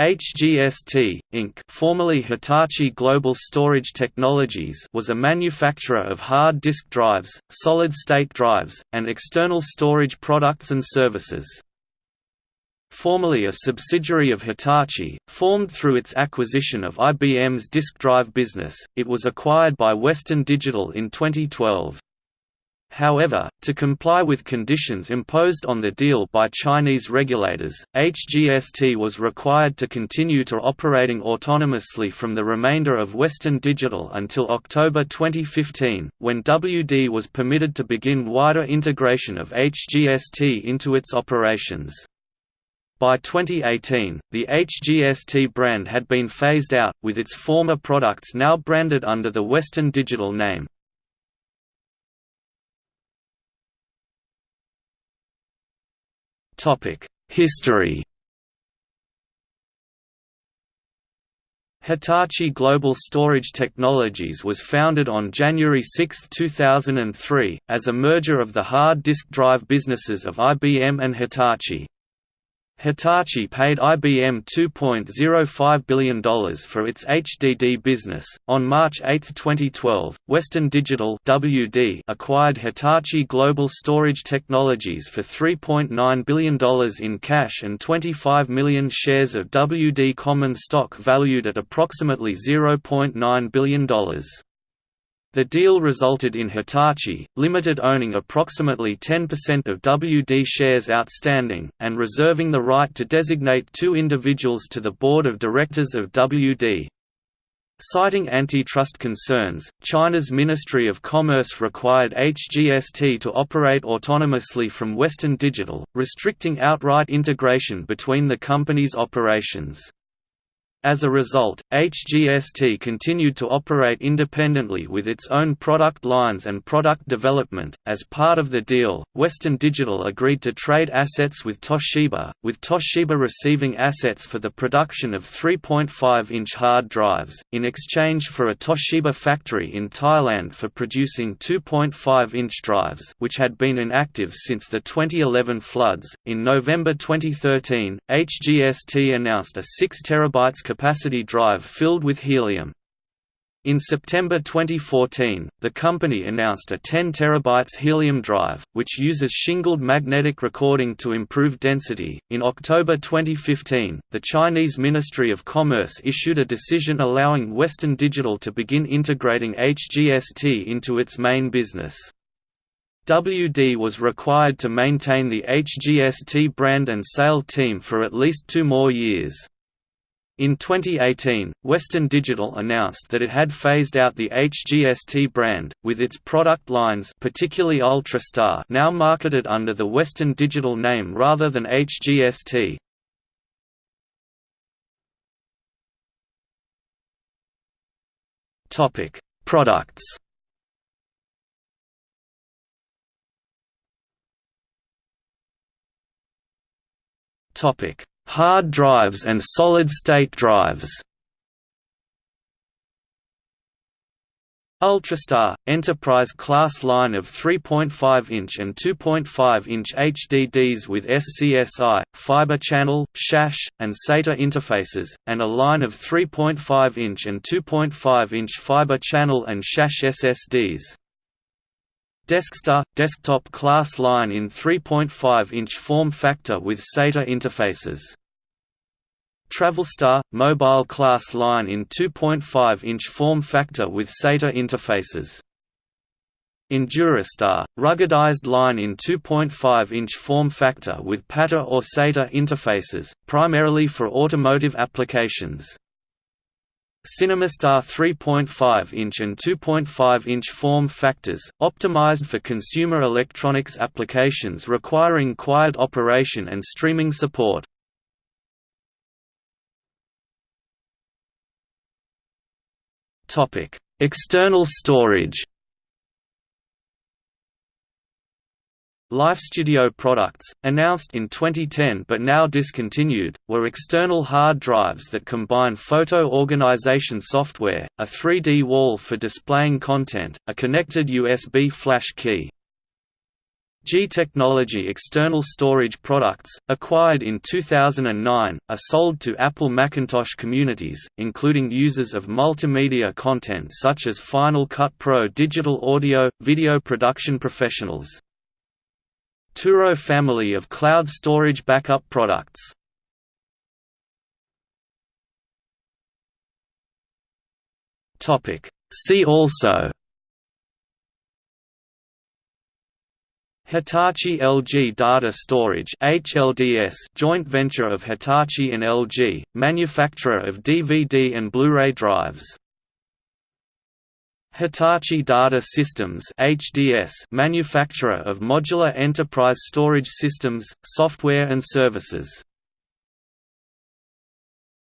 HGST, Inc. formerly Hitachi Global Storage Technologies was a manufacturer of hard disk drives, solid-state drives, and external storage products and services. Formerly a subsidiary of Hitachi, formed through its acquisition of IBM's disk drive business, it was acquired by Western Digital in 2012. However, to comply with conditions imposed on the deal by Chinese regulators, HGST was required to continue to operating autonomously from the remainder of Western Digital until October 2015, when WD was permitted to begin wider integration of HGST into its operations. By 2018, the HGST brand had been phased out, with its former products now branded under the Western Digital name. History Hitachi Global Storage Technologies was founded on January 6, 2003, as a merger of the hard disk drive businesses of IBM and Hitachi. Hitachi paid IBM $2.05 billion for its HDD business. On March 8, 2012, Western Digital (WD) acquired Hitachi Global Storage Technologies for $3.9 billion in cash and 25 million shares of WD common stock valued at approximately $0.9 billion. The deal resulted in Hitachi, Limited owning approximately 10% of WD shares outstanding, and reserving the right to designate two individuals to the board of directors of WD. Citing antitrust concerns, China's Ministry of Commerce required HGST to operate autonomously from Western Digital, restricting outright integration between the company's operations. As a result, HGST continued to operate independently with its own product lines and product development. As part of the deal, Western Digital agreed to trade assets with Toshiba, with Toshiba receiving assets for the production of 3.5 inch hard drives, in exchange for a Toshiba factory in Thailand for producing 2.5 inch drives, which had been inactive since the 2011 floods. In November 2013, HGST announced a 6 terabytes capacity drive filled with helium. In September 2014, the company announced a 10 TB helium drive, which uses shingled magnetic recording to improve density. In October 2015, the Chinese Ministry of Commerce issued a decision allowing Western Digital to begin integrating HGST into its main business. WD was required to maintain the HGST brand and sale team for at least two more years. In 2018, Western Digital announced that it had phased out the HGST brand, with its product lines particularly Ultrastar now marketed under the Western Digital name rather than HGST. Products Topic hard drives and solid-state drives. Ultrastar – Enterprise class line of 3.5-inch and 2.5-inch HDDs with SCSI, fiber channel, SAS, and SATA interfaces, and a line of 3.5-inch and 2.5-inch fiber channel and SAS SSDs. Deskstar – Desktop class line in 3.5-inch form factor with SATA interfaces. Travelstar – Mobile class line in 2.5-inch form factor with SATA interfaces. Endurastar – ruggedized line in 2.5-inch form factor with PATA or SATA interfaces, primarily for automotive applications. CinemaStar 3.5-inch and 2.5-inch form factors, optimized for consumer electronics applications requiring quiet operation and streaming support. External storage. LifeStudio products, announced in 2010 but now discontinued, were external hard drives that combine photo organization software, a 3D wall for displaying content, a connected USB flash key, G Technology external storage products, acquired in 2009, are sold to Apple Macintosh communities, including users of multimedia content such as Final Cut Pro digital audio, video production professionals. Touro family of cloud storage backup products. See also Hitachi LG Data Storage HLDS joint venture of Hitachi and LG, manufacturer of DVD and Blu-ray drives. Hitachi Data Systems HDS manufacturer of modular enterprise storage systems, software and services.